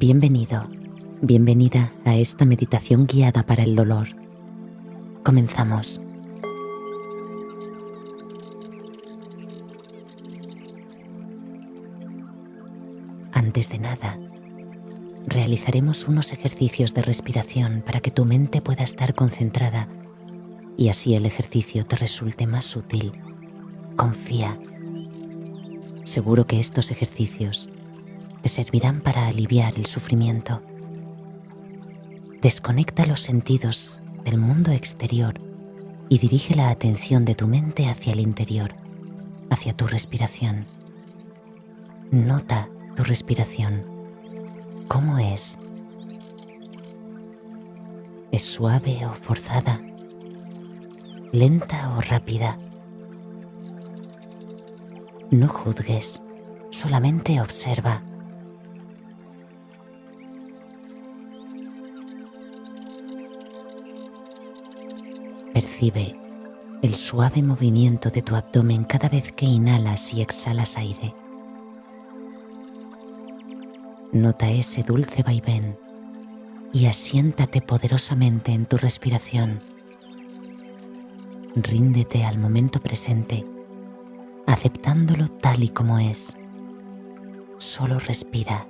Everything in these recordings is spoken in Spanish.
Bienvenido, bienvenida a esta meditación guiada para el dolor. Comenzamos. Antes de nada, realizaremos unos ejercicios de respiración para que tu mente pueda estar concentrada y así el ejercicio te resulte más útil. Confía. Seguro que estos ejercicios te servirán para aliviar el sufrimiento. Desconecta los sentidos del mundo exterior y dirige la atención de tu mente hacia el interior, hacia tu respiración. Nota tu respiración. ¿Cómo es? ¿Es suave o forzada? ¿Lenta o rápida? No juzgues, solamente observa. Percibe el suave movimiento de tu abdomen cada vez que inhalas y exhalas aire. Nota ese dulce vaivén y asiéntate poderosamente en tu respiración. Ríndete al momento presente, aceptándolo tal y como es. Solo respira.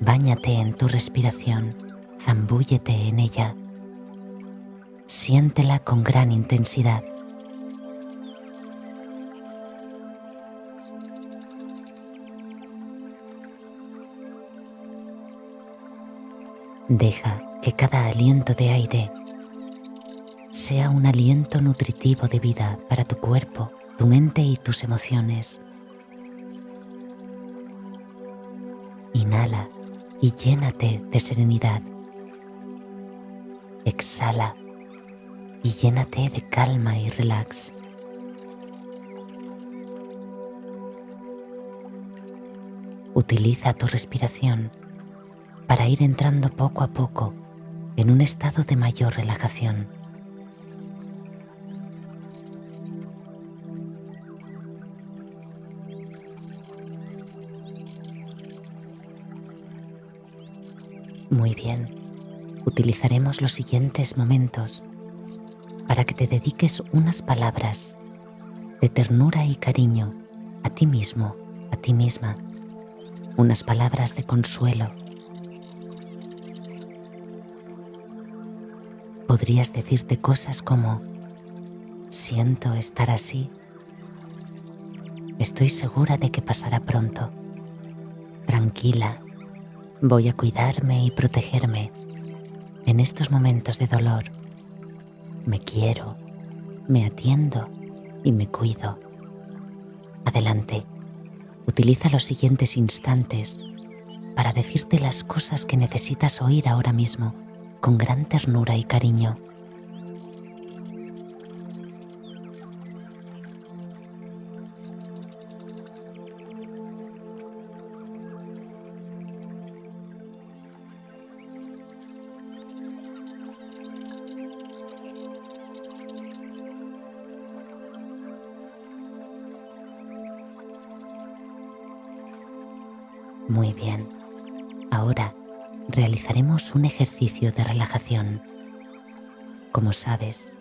Báñate en tu respiración zambúllete en ella. Siéntela con gran intensidad. Deja que cada aliento de aire sea un aliento nutritivo de vida para tu cuerpo, tu mente y tus emociones. Inhala y llénate de serenidad. Exhala y llénate de calma y relax. Utiliza tu respiración para ir entrando poco a poco en un estado de mayor relajación. Muy bien utilizaremos los siguientes momentos para que te dediques unas palabras de ternura y cariño a ti mismo, a ti misma, unas palabras de consuelo. Podrías decirte cosas como, siento estar así, estoy segura de que pasará pronto, tranquila, voy a cuidarme y protegerme en estos momentos de dolor. Me quiero, me atiendo y me cuido. Adelante, utiliza los siguientes instantes para decirte las cosas que necesitas oír ahora mismo con gran ternura y cariño. Muy bien. Ahora realizaremos un ejercicio de relajación. Como sabes,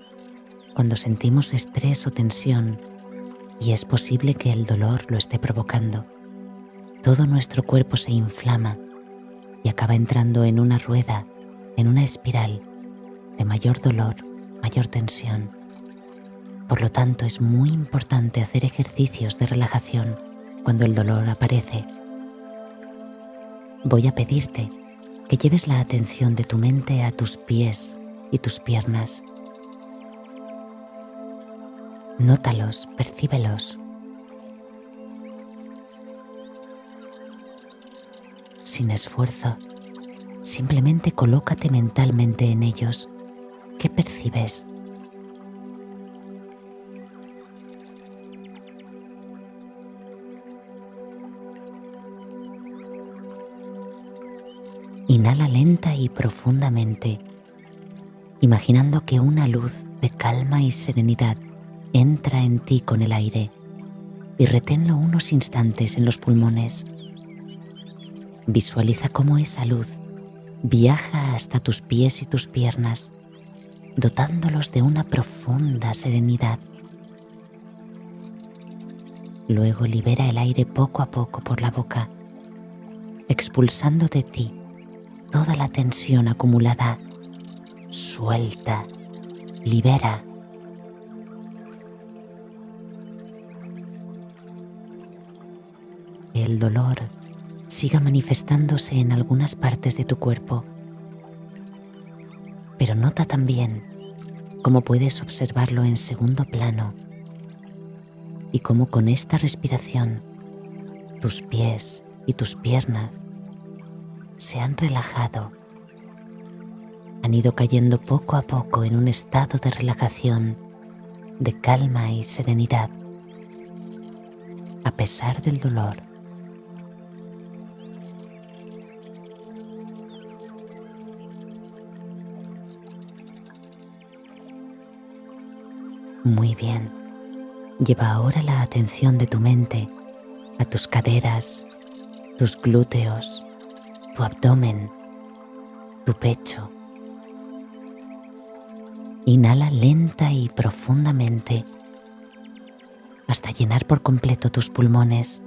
cuando sentimos estrés o tensión, y es posible que el dolor lo esté provocando, todo nuestro cuerpo se inflama y acaba entrando en una rueda, en una espiral de mayor dolor, mayor tensión. Por lo tanto, es muy importante hacer ejercicios de relajación cuando el dolor aparece voy a pedirte que lleves la atención de tu mente a tus pies y tus piernas. Nótalos, percíbelos. Sin esfuerzo, simplemente colócate mentalmente en ellos. ¿Qué percibes? Lenta y profundamente, imaginando que una luz de calma y serenidad entra en ti con el aire. y reténlo unos instantes en los pulmones. Visualiza cómo esa luz viaja hasta tus pies y tus piernas, dotándolos de una profunda serenidad. Luego libera el aire poco a poco por la boca, expulsando de ti toda la tensión acumulada. Suelta, libera. El dolor siga manifestándose en algunas partes de tu cuerpo. Pero nota también cómo puedes observarlo en segundo plano y cómo con esta respiración tus pies y tus piernas se han relajado, han ido cayendo poco a poco en un estado de relajación, de calma y serenidad, a pesar del dolor. Muy bien. Lleva ahora la atención de tu mente a tus caderas, tus glúteos, tu abdomen, tu pecho. Inhala lenta y profundamente hasta llenar por completo tus pulmones.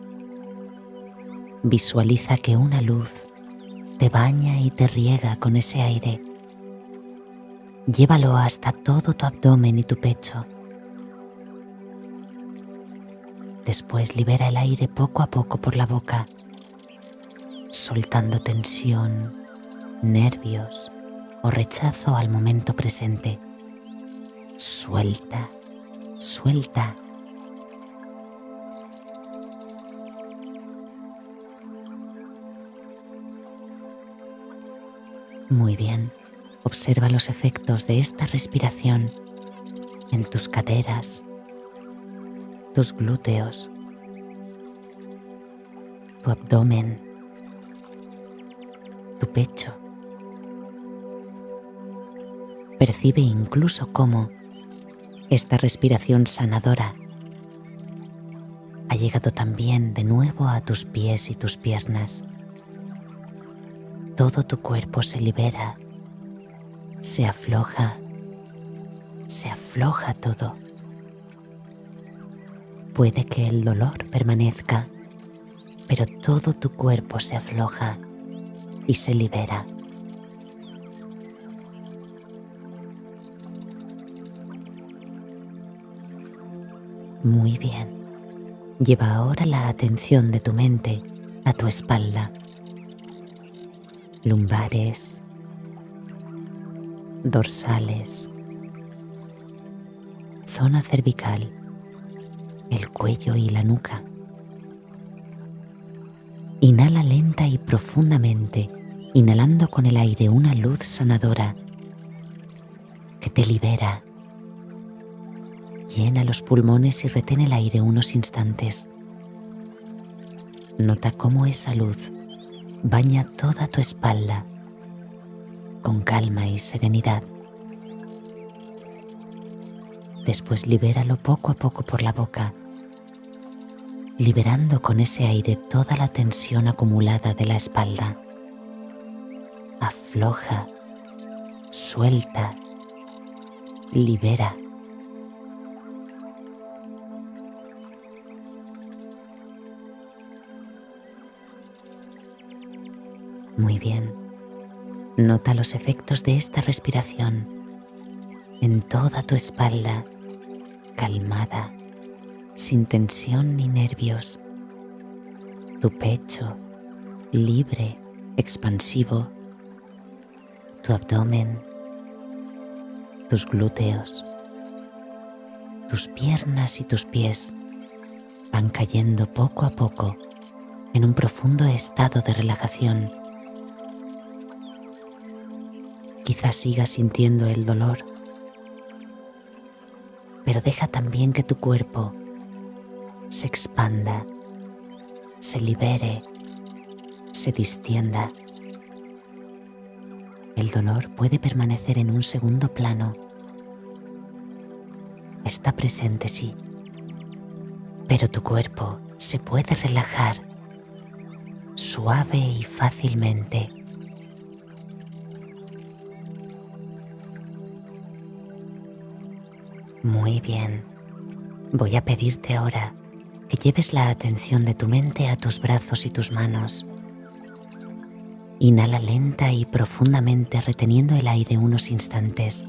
Visualiza que una luz te baña y te riega con ese aire. Llévalo hasta todo tu abdomen y tu pecho. Después libera el aire poco a poco por la boca, soltando tensión, nervios o rechazo al momento presente. Suelta, suelta. Muy bien, observa los efectos de esta respiración en tus caderas, tus glúteos, tu abdomen, tu pecho. Percibe incluso cómo esta respiración sanadora ha llegado también de nuevo a tus pies y tus piernas. Todo tu cuerpo se libera, se afloja, se afloja todo Puede que el dolor permanezca, pero todo tu cuerpo se afloja y se libera. Muy bien. Lleva ahora la atención de tu mente a tu espalda. Lumbares, dorsales, zona cervical el cuello y la nuca. Inhala lenta y profundamente, inhalando con el aire una luz sanadora que te libera. Llena los pulmones y retén el aire unos instantes. Nota cómo esa luz baña toda tu espalda con calma y serenidad. Después libéralo poco a poco por la boca, liberando con ese aire toda la tensión acumulada de la espalda. Afloja, suelta, libera. Muy bien. Nota los efectos de esta respiración en toda tu espalda calmada, sin tensión ni nervios. Tu pecho libre, expansivo. Tu abdomen, tus glúteos, tus piernas y tus pies van cayendo poco a poco en un profundo estado de relajación. Quizás sigas sintiendo el dolor pero deja también que tu cuerpo se expanda, se libere, se distienda. El dolor puede permanecer en un segundo plano. Está presente, sí, pero tu cuerpo se puede relajar suave y fácilmente. Muy bien. Voy a pedirte ahora que lleves la atención de tu mente a tus brazos y tus manos. Inhala lenta y profundamente reteniendo el aire unos instantes.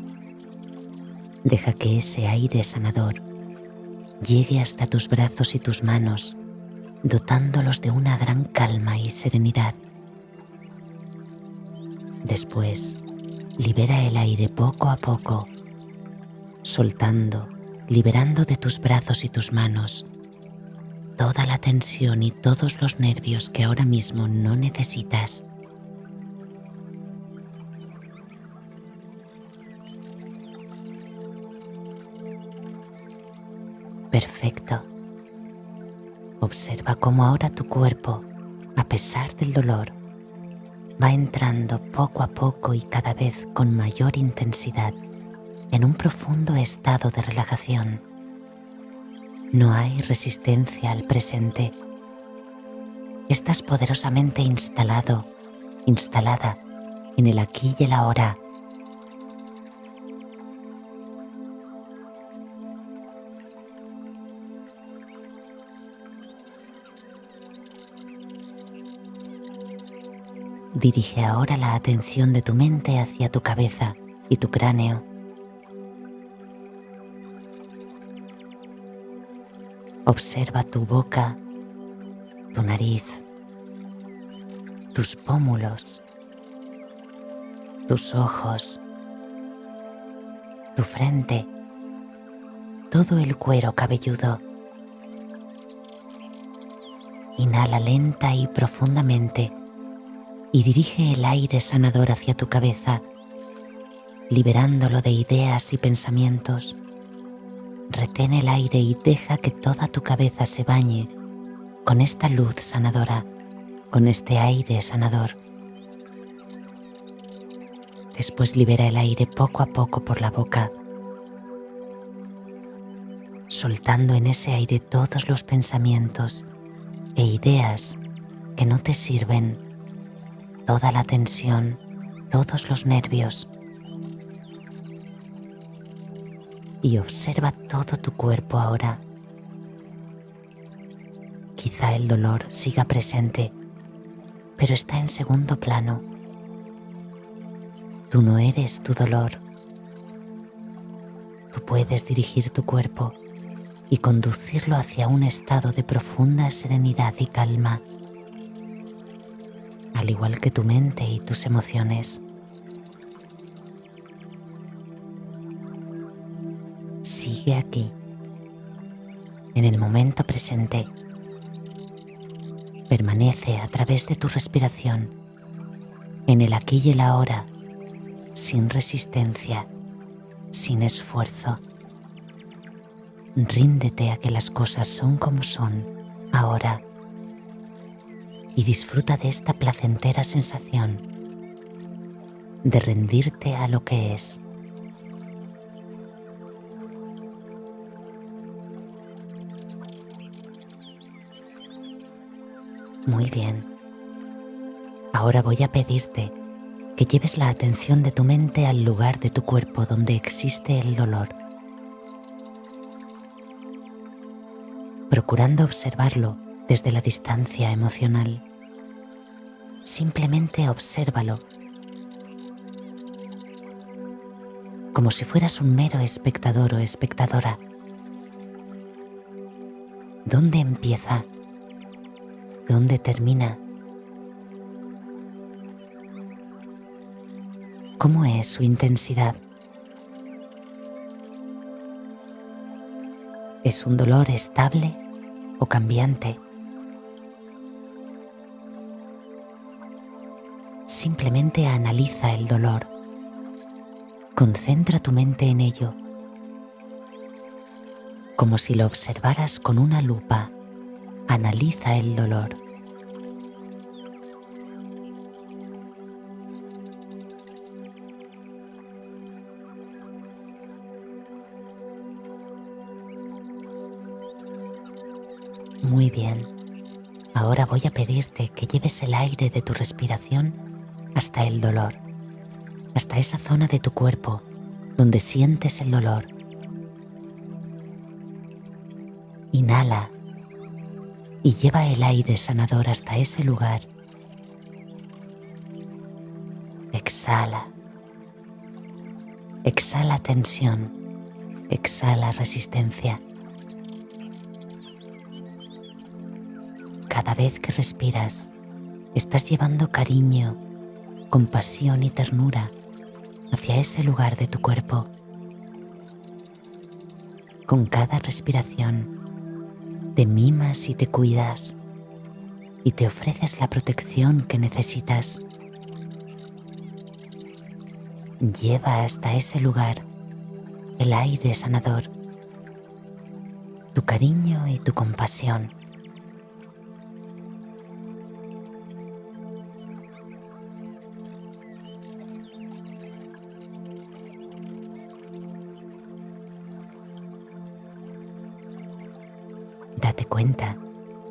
Deja que ese aire sanador llegue hasta tus brazos y tus manos, dotándolos de una gran calma y serenidad. Después, libera el aire poco a poco, soltando, liberando de tus brazos y tus manos toda la tensión y todos los nervios que ahora mismo no necesitas. Perfecto. Observa cómo ahora tu cuerpo, a pesar del dolor, va entrando poco a poco y cada vez con mayor intensidad en un profundo estado de relajación. No hay resistencia al presente. Estás poderosamente instalado, instalada en el aquí y el ahora Dirige ahora la atención de tu mente hacia tu cabeza y tu cráneo. Observa tu boca, tu nariz, tus pómulos, tus ojos, tu frente, todo el cuero cabelludo. Inhala lenta y profundamente y dirige el aire sanador hacia tu cabeza, liberándolo de ideas y pensamientos. Retén el aire y deja que toda tu cabeza se bañe con esta luz sanadora, con este aire sanador. Después libera el aire poco a poco por la boca, soltando en ese aire todos los pensamientos e ideas que no te sirven toda la tensión, todos los nervios. Y observa todo tu cuerpo ahora. Quizá el dolor siga presente, pero está en segundo plano. Tú no eres tu dolor. Tú puedes dirigir tu cuerpo y conducirlo hacia un estado de profunda serenidad y calma al igual que tu mente y tus emociones. Sigue aquí, en el momento presente. Permanece a través de tu respiración, en el aquí y el ahora, sin resistencia, sin esfuerzo. Ríndete a que las cosas son como son ahora y disfruta de esta placentera sensación de rendirte a lo que es. Muy bien. Ahora voy a pedirte que lleves la atención de tu mente al lugar de tu cuerpo donde existe el dolor, procurando observarlo desde la distancia emocional. Simplemente obsérvalo, como si fueras un mero espectador o espectadora. ¿Dónde empieza? ¿Dónde termina? ¿Cómo es su intensidad? ¿Es un dolor estable o cambiante? Simplemente analiza el dolor. Concentra tu mente en ello, como si lo observaras con una lupa. Analiza el dolor. muy bien. Ahora voy a pedirte que lleves el aire de tu respiración hasta el dolor, hasta esa zona de tu cuerpo donde sientes el dolor. Inhala y lleva el aire sanador hasta ese lugar. Exhala. Exhala tensión. Exhala resistencia. Cada vez que respiras, estás llevando cariño, compasión y ternura hacia ese lugar de tu cuerpo. Con cada respiración, te mimas y te cuidas y te ofreces la protección que necesitas. Lleva hasta ese lugar el aire sanador, tu cariño y tu compasión. Cuenta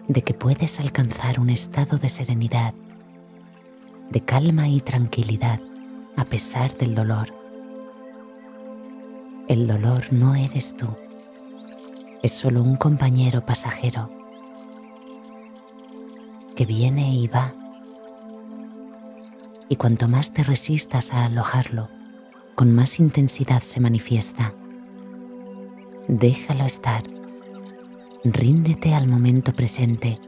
de que puedes alcanzar un estado de serenidad, de calma y tranquilidad a pesar del dolor el dolor no eres tú, es solo un compañero pasajero que viene y va. Y cuanto más te resistas a alojarlo, con más intensidad se manifiesta. Déjalo estar. Ríndete al momento presente.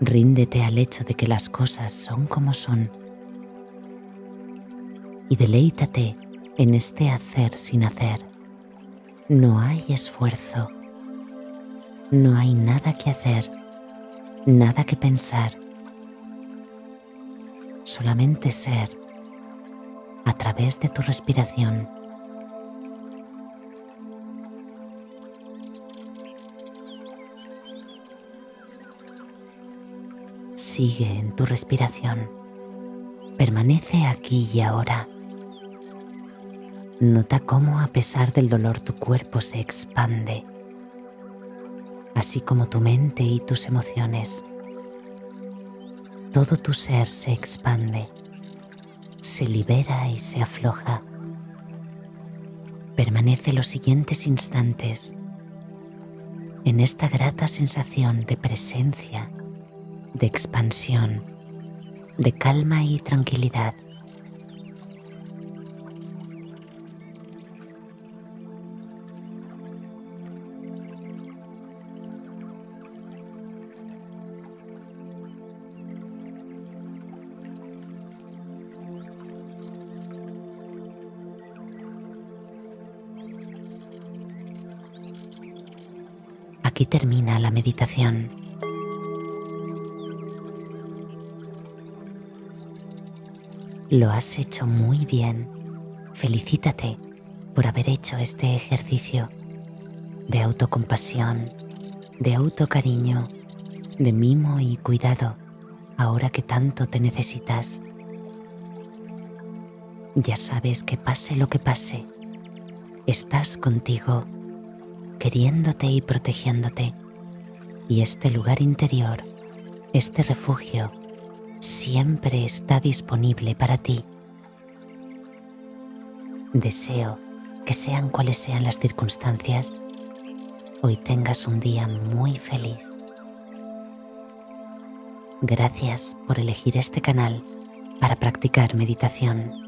Ríndete al hecho de que las cosas son como son. Y deleítate en este hacer sin hacer. No hay esfuerzo, no hay nada que hacer, nada que pensar, solamente ser a través de tu respiración. Sigue en tu respiración. Permanece aquí y ahora. Nota cómo a pesar del dolor tu cuerpo se expande, así como tu mente y tus emociones. Todo tu ser se expande, se libera y se afloja. Permanece los siguientes instantes en esta grata sensación de presencia, de expansión, de calma y tranquilidad. Aquí termina la meditación. Lo has hecho muy bien. Felicítate por haber hecho este ejercicio de autocompasión, de autocariño, de mimo y cuidado ahora que tanto te necesitas. Ya sabes que pase lo que pase, estás contigo queriéndote y protegiéndote. Y este lugar interior, este refugio, siempre está disponible para ti. Deseo que sean cuales sean las circunstancias, hoy tengas un día muy feliz. Gracias por elegir este canal para practicar meditación.